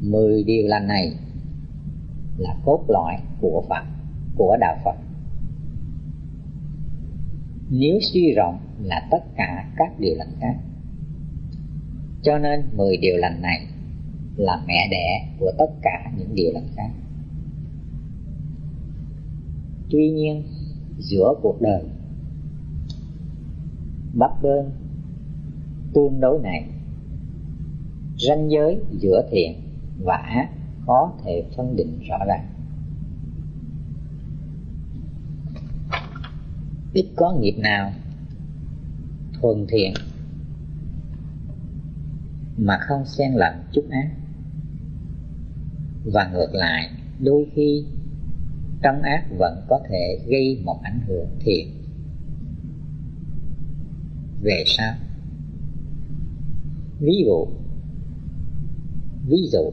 mười điều lành này là cốt lõi của Phật, của đạo Phật. Nếu suy rộng là tất cả các điều lành khác. Cho nên mười điều lành này là mẹ đẻ của tất cả những điều lành khác. Tuy nhiên, giữa cuộc đời bấp bênh tương đối này, ranh giới giữa thiện vã có thể phân định rõ ràng. Ít có nghiệp nào thuần thiện mà không xen lẫn chút ác. Và ngược lại, đôi khi trong ác vẫn có thể gây một ảnh hưởng thiện. Về sao ví dụ ví dụ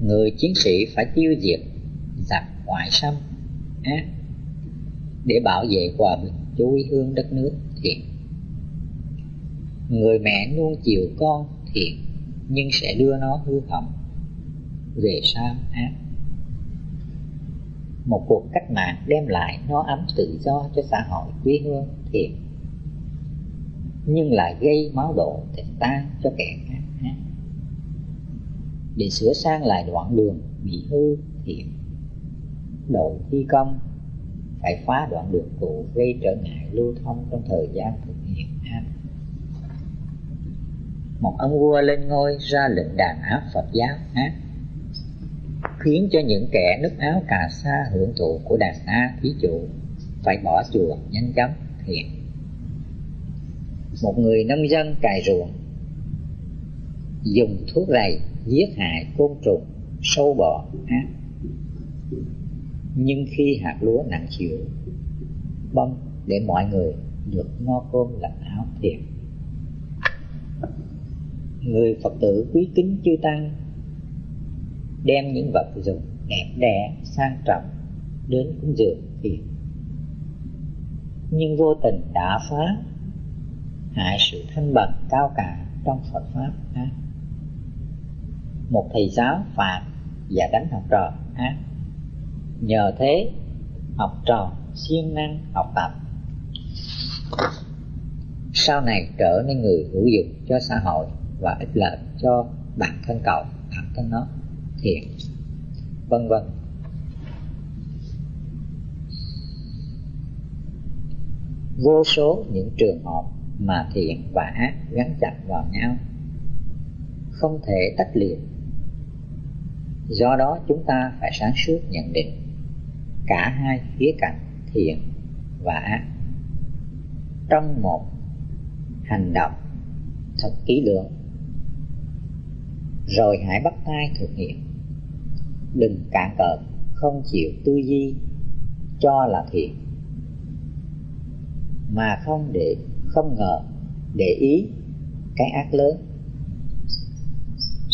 người chiến sĩ phải tiêu diệt, giặc ngoại xâm, ác, để bảo vệ hòa bình cho quê hương đất nước thiện. Người mẹ nuông chiều con thiện, nhưng sẽ đưa nó hư hỏng, về sao ác. Một cuộc cách mạng đem lại nó ấm tự do cho xã hội quê hương thiện, nhưng lại gây máu đổ để tan cho kẻ khác để sửa sang lại đoạn đường bị hư thiện. Đội thi công, phải phá đoạn đường cũ gây trở ngại lưu thông trong thời gian thực hiện án một ông vua lên ngôi ra lệnh đàn áp Phật giáo ác, khiến cho những kẻ nứt áo cà sa hưởng thụ của đàn a thí chủ phải bỏ chùa nhanh chóng thiện. Một người nông dân cài ruộng, dùng thuốc rầy giết hại côn trùng, sâu bọ, ác nhưng khi hạt lúa nặng chịu bông để mọi người được no cơm lạnh áo thiệt người phật tử quý kính chư tăng đem những vật dụng đẹp đẽ, sang trọng đến cúng dường thiệt nhưng vô tình đã phá, hại sự thanh bần cao cả trong Phật pháp á một thầy giáo phạt và đánh học trò ác nhờ thế, học trò siêng năng học tập. Sau này trở nên người hữu dụng cho xã hội và ích lợi cho bản thân cậu, bản thân nó, thiện, vân vân. Vô số những trường hợp mà thiện và ác gắn chặt vào nhau, không thể tách liệt do đó chúng ta phải sáng suốt nhận định cả hai khía cạnh thiện và ác. Trong một hành động thật kỹ lưỡng, rồi hãy bắt tay thực hiện. Đừng cạn cợt không chịu tư duy cho là thiện, mà không để, không ngờ để ý cái ác lớn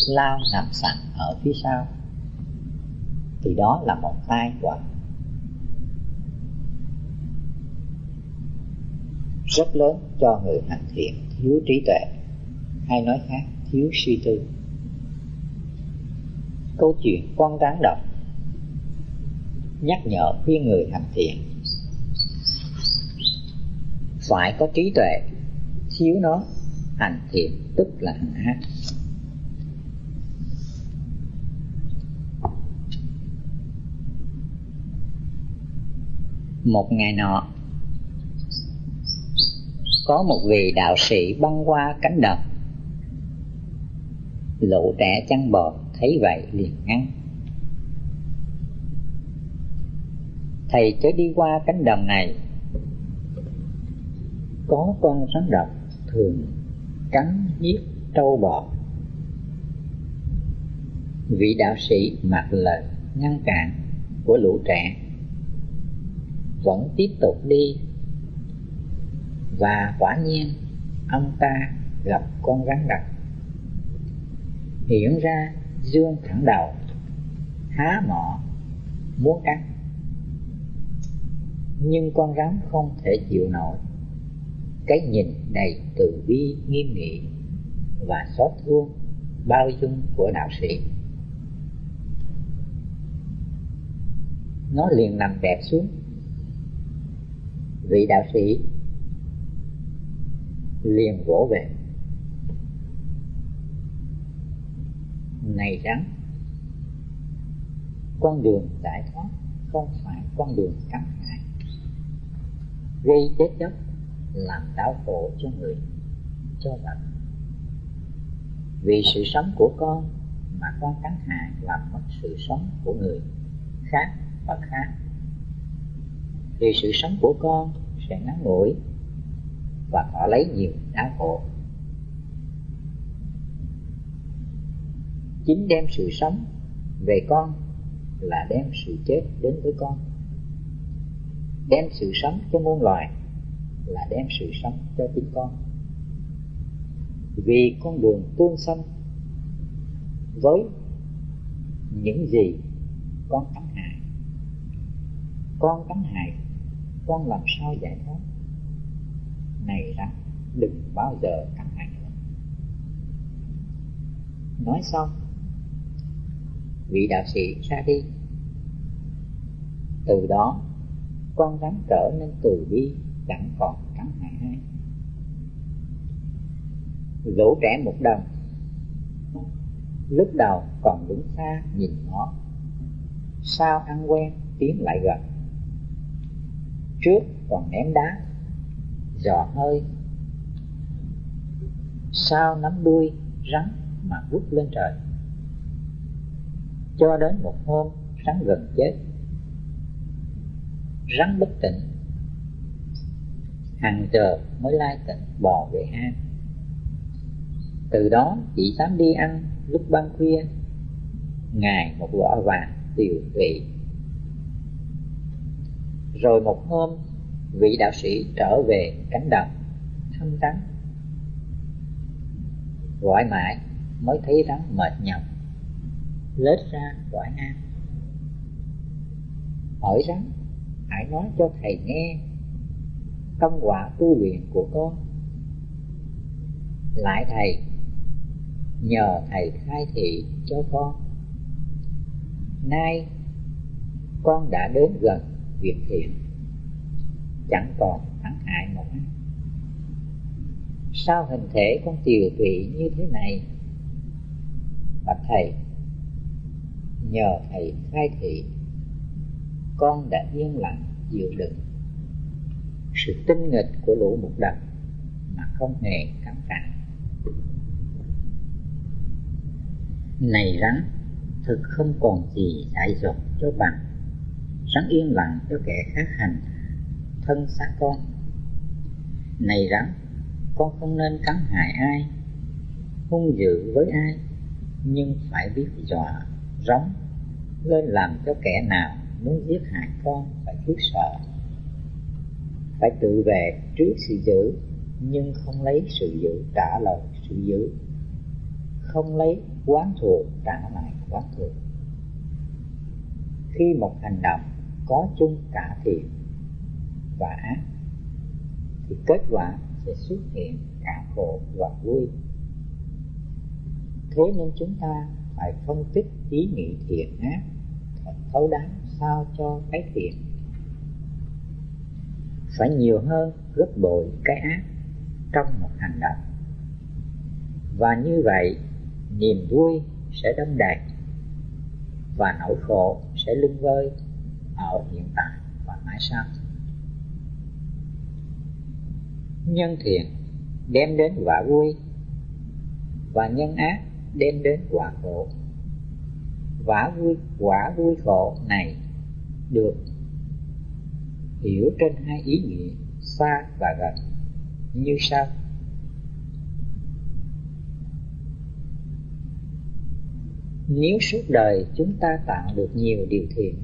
lao nằm sẵn ở phía sau thì đó là một tai họa. Rất lớn cho người hành thiện thiếu trí tuệ, hay nói khác, thiếu suy tư. Câu chuyện con rắn độc. Nhắc nhở khuyên người hành thiện phải có trí tuệ, thiếu nó, hành thiện tức là hành ác. Một ngày nọ. Có một vị đạo sĩ băng qua cánh đồng. Lũ trẻ chăn bò thấy vậy liền ngăn. Thầy chớ đi qua cánh đồng này. Có con rắn độc thường cắn giết trâu bò. Vị đạo sĩ mặc lời ngăn cản của lũ trẻ vẫn tiếp tục đi. Và quả nhiên, ông ta gặp con rắn độc hiện ra, dương thẳng đầu, há mỏ, muốn cắn. Nhưng con rắn không thể chịu nổi. Cái nhìn đầy từ bi, nghiêm nghị và xót thương, bao dung của đạo sĩ. Nó liền nằm đẹp xuống vị đạo sĩ liền vỗ về. Này rắn, con đường giải thoát không phải con đường cắn hại gây chết chóc làm đau khổ cho người, cho vật. Vì sự sống của con mà con cắn hại làm mất sự sống của người khác và khác thì sự sống của con sẽ ngắn ngủi và họ lấy nhiều đau khổ. Chính đem sự sống về con là đem sự chết đến với con. Đem sự sống cho muôn loài là đem sự sống cho chính con. Vì con đường tương xanh với những gì con cắn hại, con cắn hại con làm sao giải thoát này rằng đừng bao giờ căng thẳng nữa. Nói xong, vị đạo sĩ ra đi. Từ đó, con rắn trở nên từ bi, chẳng còn cắn hại ai lũ trẻ một đồng lúc đầu còn đứng xa nhìn nó. Sao ăn quen, tiến lại gần trước còn ném đá. Giò hơi. Sao nắm đuôi, rắn mà vút lên trời. Cho đến một hôm, rắn gần chết. Rắn bất tỉnh. Hàng giờ mới lai tỉnh bò về hang. Từ đó, chỉ dám đi ăn lúc ban khuya. Ngày một vỏ vàng tiều vị rồi một hôm, vị đạo sĩ trở về cánh đồng, thăm rắn gọi mãi mới thấy rắn mệt nhọc, lết ra gọi an hỏi rắn, hãy nói cho thầy nghe công quả tu luyện của con. Lại thầy, nhờ thầy khai thị cho con. Nay con đã đến gần việc thiện. Chẳng còn thắng hại một ai sao hình thể con tiều tụy như thế này? Bạch thầy, nhờ thầy khai thị, con đã yên lặng chịu đựng. Sự tinh nghịch của lũ mục đập mà không hề cắn phản này rắn, thực không còn gì dại dột cho bằng rắn yên lặng cho kẻ khác hành, thân xác con. Này rắn, con không nên cắn hại ai, hung dữ với ai, nhưng phải biết dọa, rống, lên làm cho kẻ nào muốn giết hại con phải khiếp sợ. Phải tự về trước sự dữ, nhưng không lấy sự dữ trả lời sự dữ. Không lấy quán thuộc trả lại quán thuộc khi một hành động có chung cả thiện và ác, thì kết quả sẽ xuất hiện cả khổ và vui. Thế nên chúng ta phải phân tích ý nghĩ thiện ác thật thấu đáo sao cho cái thiện. Phải nhiều hơn gấp bội cái ác trong một hành động. Và như vậy, niềm vui sẽ đông đầy và nỗi khổ sẽ lưng vơi ở hiện tại và mãi sau. Nhân thiện đem đến quả vui và nhân ác đem đến quả khổ. Quả vui quả vui khổ này được hiểu trên hai ý nghĩa xa và gần như sau. Nếu suốt đời chúng ta tạo được nhiều điều thiện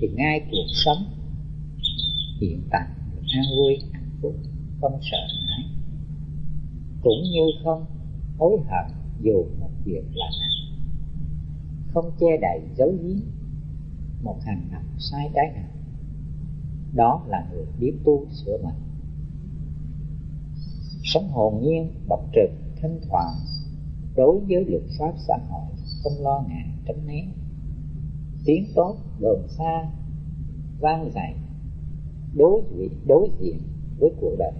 thì ngay cuộc sống hiện tại an vui, hạnh phúc, không sợ hãi. Cũng như không hối hận dù một việc là nào không che đậy giấu giếm một hành động sai trái nào. Đó là người biết tu sửa mình. Sống hồn nhiên, bộc trực, thanh thoảng, đối với luật pháp xã hội, không lo ngại tránh né tiếng tốt đồn xa, vang dậy đối diện đối diện với cuộc đời.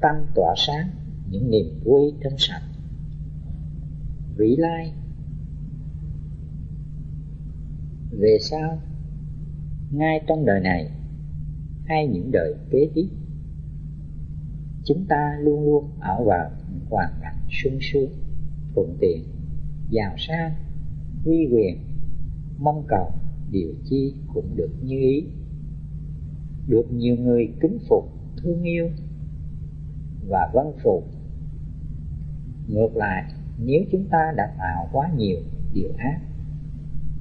Tâm tỏa sáng, những niềm vui trong sạch. Vĩ lai, về sau, ngay trong đời này, hay những đời kế tiếp, chúng ta luôn luôn ở vào hoàn cảnh sung sướng, thuận tiện, giàu sang uy quyền, mong cầu, điều chi cũng được như ý. Được nhiều người kính phục, thương yêu và vâng phục ngược lại, nếu chúng ta đã tạo quá nhiều điều ác,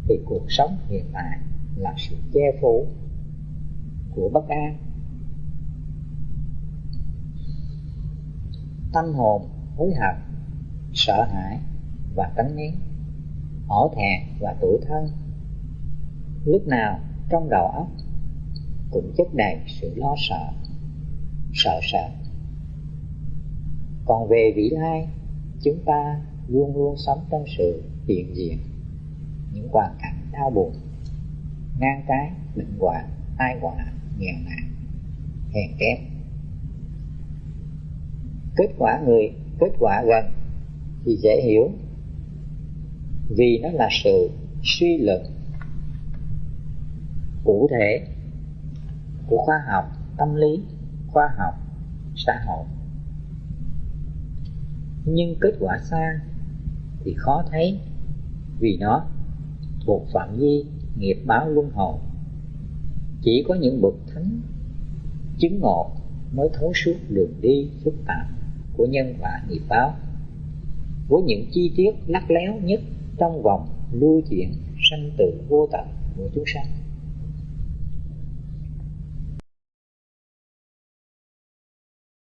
thì cuộc sống hiện tại là sự che phủ của bất an. Tâm hồn hối hận, sợ hãi và tránh né hổ thẹn và tủi thân. Lúc nào trong đầu óc cũng chất đầy sự lo sợ sợ sợ còn về vị lai, chúng ta luôn luôn sống trong sự hiện diện, những hoàn cảnh đau buồn, ngang trái, bệnh hoạn, tai họa, nghèo nàn, hèn kém. Kết quả người, kết quả gần thì dễ hiểu vì nó là sự suy luận cụ thể của khoa học, tâm lý, khoa học, xã hội. Nhưng kết quả xa thì khó thấy vì nó thuộc phạm vi nghiệp báo luân hồi. Chỉ có những bậc thánh chứng ngộ mới thấu suốt đường đi phức tạp của nhân quả nghiệp báo. Với những chi tiết lắc léo nhất trong vòng lưu chuyển sanh tử vô tận của chúng sanh.